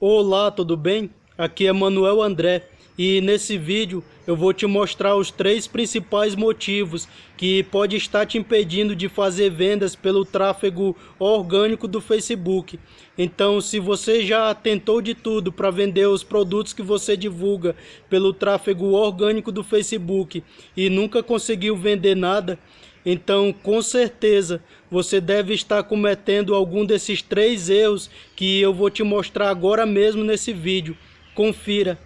Olá, tudo bem? Aqui é Manuel André e nesse vídeo eu vou te mostrar os três principais motivos que pode estar te impedindo de fazer vendas pelo tráfego orgânico do Facebook. Então, se você já tentou de tudo para vender os produtos que você divulga pelo tráfego orgânico do Facebook e nunca conseguiu vender nada, então, com certeza, você deve estar cometendo algum desses três erros que eu vou te mostrar agora mesmo nesse vídeo. Confira.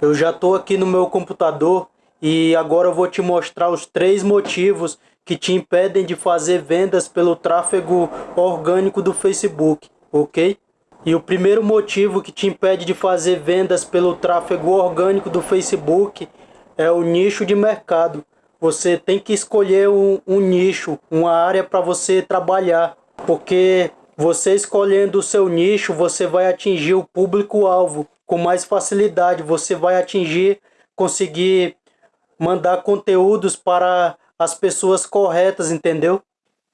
Eu já estou aqui no meu computador e agora eu vou te mostrar os três motivos que te impedem de fazer vendas pelo tráfego orgânico do Facebook, ok? E o primeiro motivo que te impede de fazer vendas pelo tráfego orgânico do Facebook é o nicho de mercado. Você tem que escolher um, um nicho, uma área para você trabalhar, porque você escolhendo o seu nicho, você vai atingir o público-alvo com mais facilidade. Você vai atingir, conseguir mandar conteúdos para as pessoas corretas, entendeu?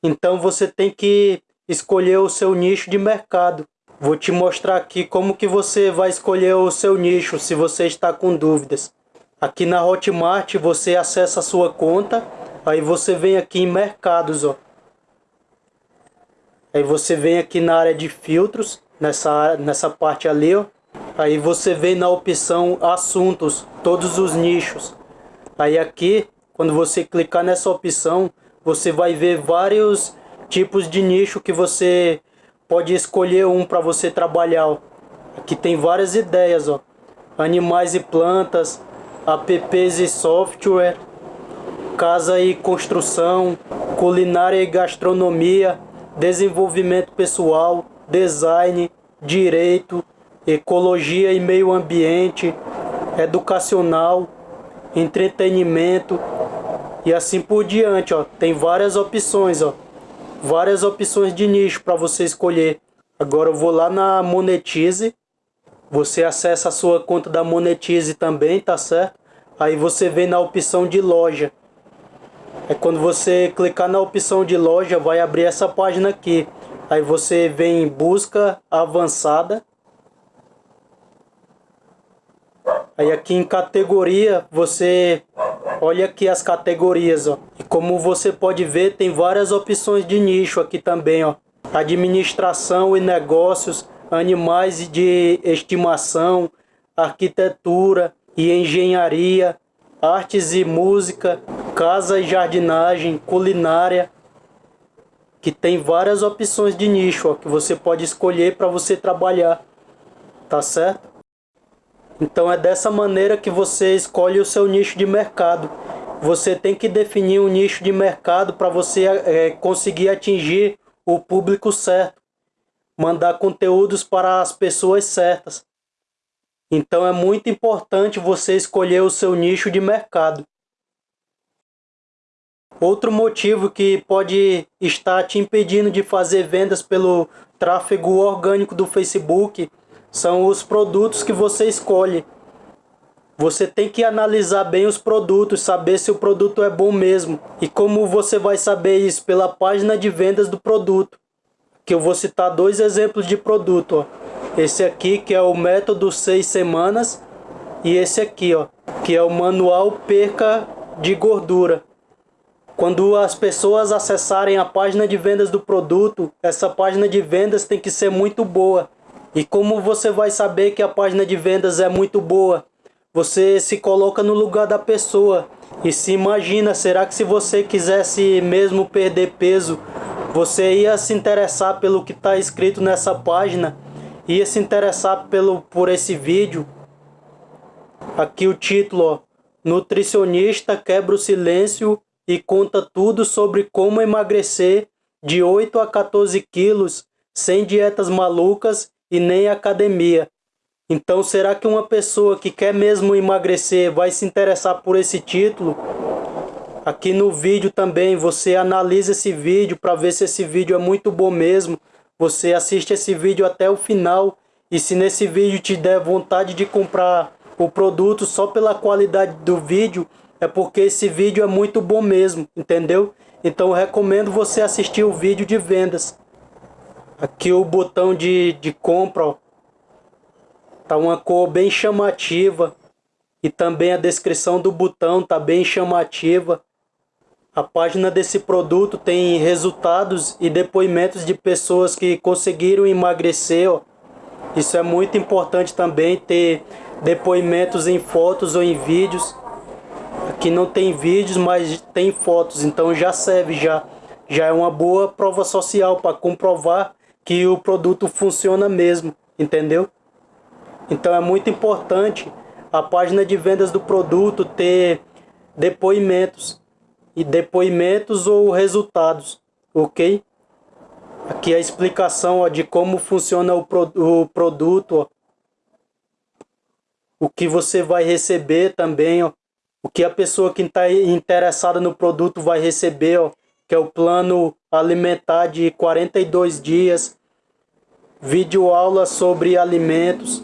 Então você tem que escolher o seu nicho de mercado. Vou te mostrar aqui como que você vai escolher o seu nicho, se você está com dúvidas. Aqui na Hotmart você acessa a sua conta, aí você vem aqui em mercados, ó. Aí você vem aqui na área de filtros, nessa, nessa parte ali, ó. Aí você vem na opção assuntos, todos os nichos. Aí aqui, quando você clicar nessa opção, você vai ver vários tipos de nicho que você pode escolher um para você trabalhar. Ó. Aqui tem várias ideias, ó. Animais e plantas, apps e software, casa e construção, culinária e gastronomia, desenvolvimento pessoal, design, direito, ecologia e meio ambiente, educacional, entretenimento e assim por diante, ó. Tem várias opções, ó. Várias opções de nicho para você escolher. Agora eu vou lá na Monetize você acessa a sua conta da Monetize também, tá certo? Aí você vem na opção de loja. É quando você clicar na opção de loja, vai abrir essa página aqui. Aí você vem em busca avançada. Aí aqui em categoria, você olha aqui as categorias, ó. E como você pode ver, tem várias opções de nicho aqui também, ó. Administração e negócios, animais de estimação, arquitetura e engenharia, artes e música, casa e jardinagem, culinária, que tem várias opções de nicho ó, que você pode escolher para você trabalhar, tá certo? Então é dessa maneira que você escolhe o seu nicho de mercado. Você tem que definir um nicho de mercado para você é, conseguir atingir o público certo mandar conteúdos para as pessoas certas. Então é muito importante você escolher o seu nicho de mercado. Outro motivo que pode estar te impedindo de fazer vendas pelo tráfego orgânico do Facebook são os produtos que você escolhe. Você tem que analisar bem os produtos, saber se o produto é bom mesmo. E como você vai saber isso? Pela página de vendas do produto que eu vou citar dois exemplos de produto, ó. Esse aqui que é o método 6 semanas e esse aqui, ó, que é o manual perca de gordura. Quando as pessoas acessarem a página de vendas do produto, essa página de vendas tem que ser muito boa. E como você vai saber que a página de vendas é muito boa? Você se coloca no lugar da pessoa e se imagina, será que se você quisesse mesmo perder peso, você ia se interessar pelo que está escrito nessa página, ia se interessar pelo, por esse vídeo. Aqui o título, ó, Nutricionista quebra o silêncio e conta tudo sobre como emagrecer de 8 a 14 quilos sem dietas malucas e nem academia. Então será que uma pessoa que quer mesmo emagrecer vai se interessar por esse título? Aqui no vídeo também você analisa esse vídeo para ver se esse vídeo é muito bom mesmo. Você assiste esse vídeo até o final e se nesse vídeo te der vontade de comprar o produto só pela qualidade do vídeo, é porque esse vídeo é muito bom mesmo, entendeu? Então eu recomendo você assistir o vídeo de vendas. Aqui o botão de, de compra, ó. Tá uma cor bem chamativa. E também a descrição do botão tá bem chamativa. A página desse produto tem resultados e depoimentos de pessoas que conseguiram emagrecer. Ó. Isso é muito importante também, ter depoimentos em fotos ou em vídeos. Aqui não tem vídeos, mas tem fotos, então já serve, já, já é uma boa prova social para comprovar que o produto funciona mesmo, entendeu? Então é muito importante a página de vendas do produto ter depoimentos e depoimentos ou resultados, ok? Aqui a explicação ó, de como funciona o, pro, o produto, ó. o que você vai receber também, ó. o que a pessoa que está interessada no produto vai receber, ó, que é o plano alimentar de 42 dias, vídeo aula sobre alimentos,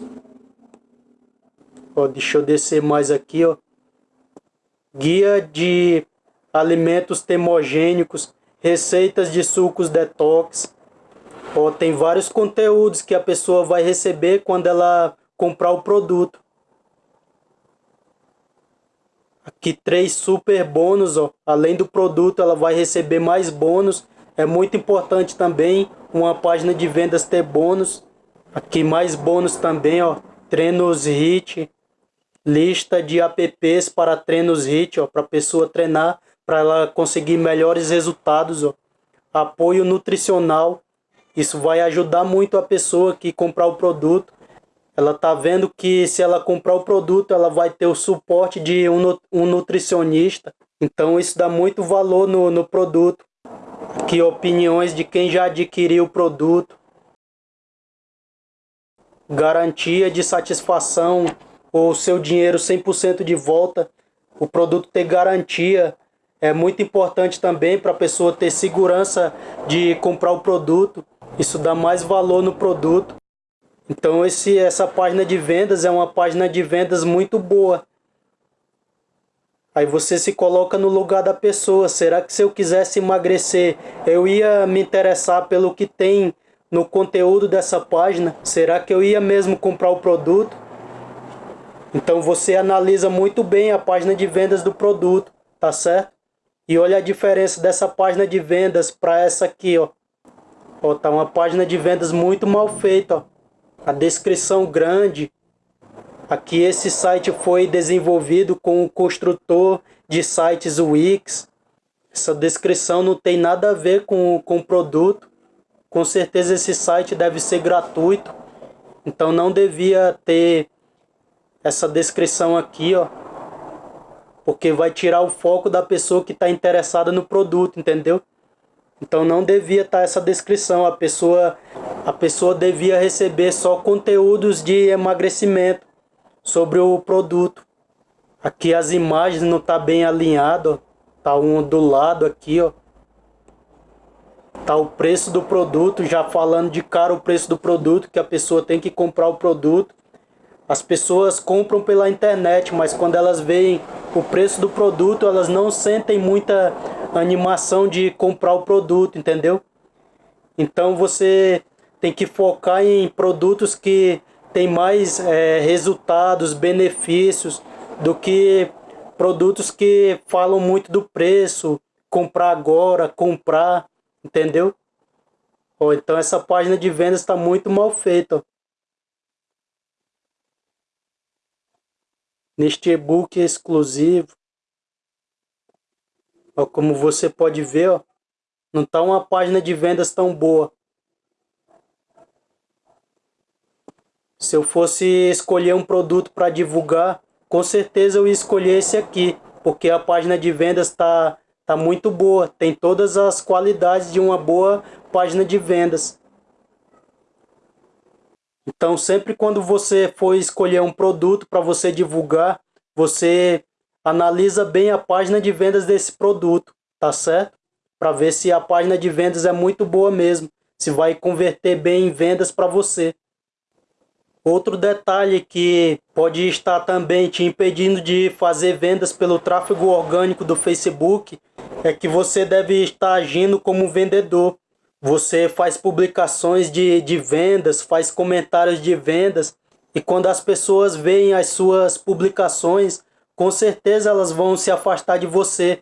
Ó, deixa eu descer mais aqui, ó. Guia de alimentos termogênicos, receitas de sucos detox. Ó, tem vários conteúdos que a pessoa vai receber quando ela comprar o produto. Aqui três super bônus, ó. Além do produto, ela vai receber mais bônus. É muito importante também uma página de vendas ter bônus. Aqui mais bônus também, ó. Treinos HIT, lista de apps para treinos HIT, para a pessoa treinar, para ela conseguir melhores resultados. Ó. Apoio nutricional, isso vai ajudar muito a pessoa que comprar o produto. Ela tá vendo que se ela comprar o produto, ela vai ter o suporte de um, um nutricionista. Então isso dá muito valor no, no produto. Aqui opiniões de quem já adquiriu o produto. Garantia de satisfação o seu dinheiro 100% de volta, o produto ter garantia. É muito importante também para a pessoa ter segurança de comprar o produto. Isso dá mais valor no produto. Então esse, essa página de vendas é uma página de vendas muito boa. Aí você se coloca no lugar da pessoa. Será que se eu quisesse emagrecer, eu ia me interessar pelo que tem no conteúdo dessa página? Será que eu ia mesmo comprar o produto? Então você analisa muito bem a página de vendas do produto, tá certo? E olha a diferença dessa página de vendas para essa aqui, ó. Ó, tá uma página de vendas muito mal feita, ó. A descrição grande. Aqui esse site foi desenvolvido com o construtor de sites Wix. Essa descrição não tem nada a ver com, com o produto. Com certeza esse site deve ser gratuito. Então não devia ter essa descrição aqui, ó. Porque vai tirar o foco da pessoa que está interessada no produto, entendeu? Então não devia estar tá essa descrição. A pessoa, a pessoa devia receber só conteúdos de emagrecimento sobre o produto. Aqui as imagens não tá bem alinhado, ó. Tá um do lado aqui, ó. Tá o preço do produto, já falando de cara o preço do produto, que a pessoa tem que comprar o produto. As pessoas compram pela internet, mas quando elas veem o preço do produto, elas não sentem muita animação de comprar o produto, entendeu? Então você tem que focar em produtos que tem mais é, resultados, benefícios, do que produtos que falam muito do preço, comprar agora, comprar, entendeu? Ó, então essa página de vendas está muito mal feita. Neste e-book exclusivo, ó, como você pode ver, ó, não está uma página de vendas tão boa. Se eu fosse escolher um produto para divulgar, com certeza eu ia escolher esse aqui, porque a página de vendas está tá muito boa, tem todas as qualidades de uma boa página de vendas. Então, sempre quando você for escolher um produto para você divulgar, você analisa bem a página de vendas desse produto, tá certo? Para ver se a página de vendas é muito boa mesmo, se vai converter bem em vendas para você. Outro detalhe que pode estar também te impedindo de fazer vendas pelo tráfego orgânico do Facebook é que você deve estar agindo como vendedor. Você faz publicações de, de vendas, faz comentários de vendas E quando as pessoas veem as suas publicações, com certeza elas vão se afastar de você.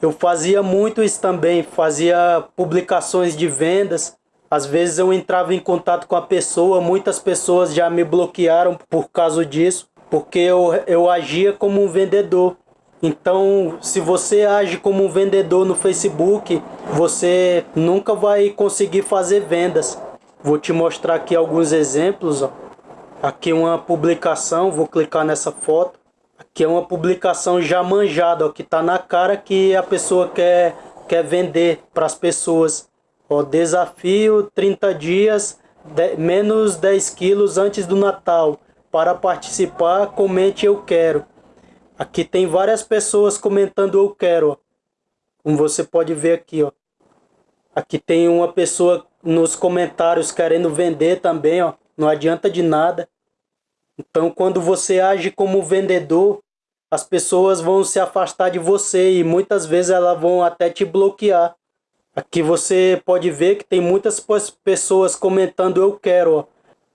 Eu fazia muito isso também, fazia publicações de vendas. Às vezes eu entrava em contato com a pessoa, muitas pessoas já me bloquearam por causa disso, porque eu, eu agia como um vendedor. Então, se você age como um vendedor no Facebook, você nunca vai conseguir fazer vendas. Vou te mostrar aqui alguns exemplos. Ó. Aqui uma publicação, vou clicar nessa foto. Aqui é uma publicação já manjada, ó, que está na cara que a pessoa quer, quer vender para as pessoas. Ó, desafio 30 dias, de, menos 10 quilos antes do Natal. Para participar, comente eu quero. Aqui tem várias pessoas comentando eu quero. Ó. Como você pode ver aqui, ó. Aqui tem uma pessoa nos comentários querendo vender também, ó. Não adianta de nada. Então, quando você age como vendedor, as pessoas vão se afastar de você e muitas vezes elas vão até te bloquear. Aqui você pode ver que tem muitas pessoas comentando eu quero, ó.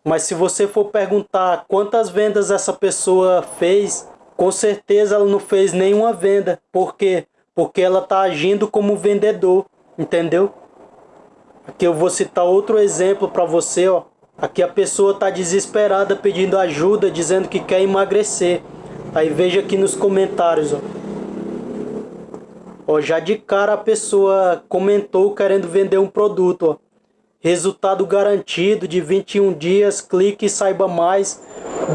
mas se você for perguntar quantas vendas essa pessoa fez, com certeza ela não fez nenhuma venda. Por quê? Porque ela está agindo como vendedor, entendeu? Aqui eu vou citar outro exemplo para você, ó. Aqui a pessoa está desesperada pedindo ajuda, dizendo que quer emagrecer. Aí veja aqui nos comentários, ó. ó. já de cara a pessoa comentou querendo vender um produto, ó. Resultado garantido de 21 dias, clique e saiba mais.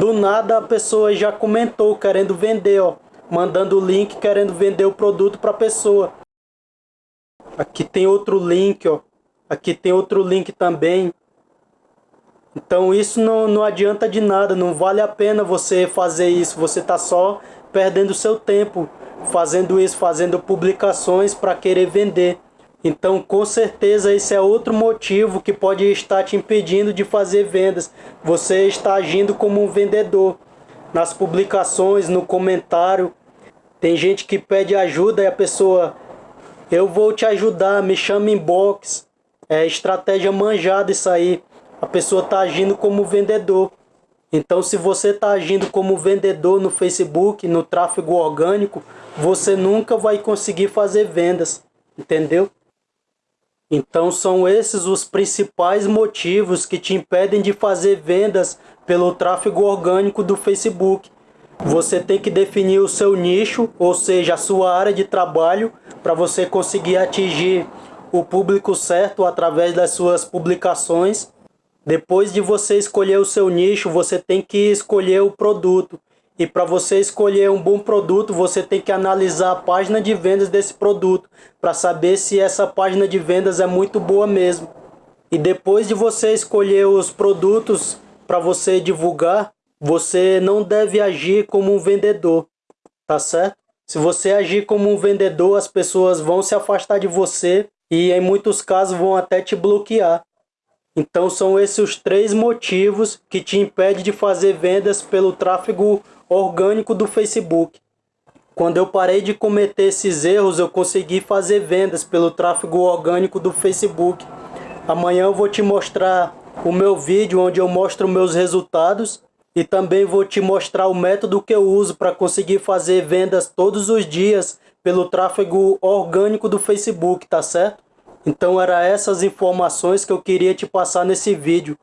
Do nada a pessoa já comentou querendo vender, ó. Mandando o link querendo vender o produto para a pessoa. Aqui tem outro link, ó. Aqui tem outro link também. Então isso não, não adianta de nada, não vale a pena você fazer isso. Você está só perdendo seu tempo fazendo isso, fazendo publicações para querer vender. Então, com certeza, esse é outro motivo que pode estar te impedindo de fazer vendas. Você está agindo como um vendedor. Nas publicações, no comentário, tem gente que pede ajuda e a pessoa, eu vou te ajudar, me chama inbox. É estratégia manjada isso aí a pessoa está agindo como vendedor. Então, se você está agindo como vendedor no Facebook, no tráfego orgânico, você nunca vai conseguir fazer vendas, entendeu? Então, são esses os principais motivos que te impedem de fazer vendas pelo tráfego orgânico do Facebook. Você tem que definir o seu nicho, ou seja, a sua área de trabalho, para você conseguir atingir o público certo através das suas publicações depois de você escolher o seu nicho, você tem que escolher o produto. E para você escolher um bom produto, você tem que analisar a página de vendas desse produto para saber se essa página de vendas é muito boa mesmo. E depois de você escolher os produtos para você divulgar, você não deve agir como um vendedor, tá certo? Se você agir como um vendedor, as pessoas vão se afastar de você e em muitos casos vão até te bloquear. Então são esses os três motivos que te impedem de fazer vendas pelo tráfego orgânico do Facebook. Quando eu parei de cometer esses erros, eu consegui fazer vendas pelo tráfego orgânico do Facebook. Amanhã eu vou te mostrar o meu vídeo onde eu mostro meus resultados e também vou te mostrar o método que eu uso para conseguir fazer vendas todos os dias pelo tráfego orgânico do Facebook, tá certo? Então era essas informações que eu queria te passar nesse vídeo.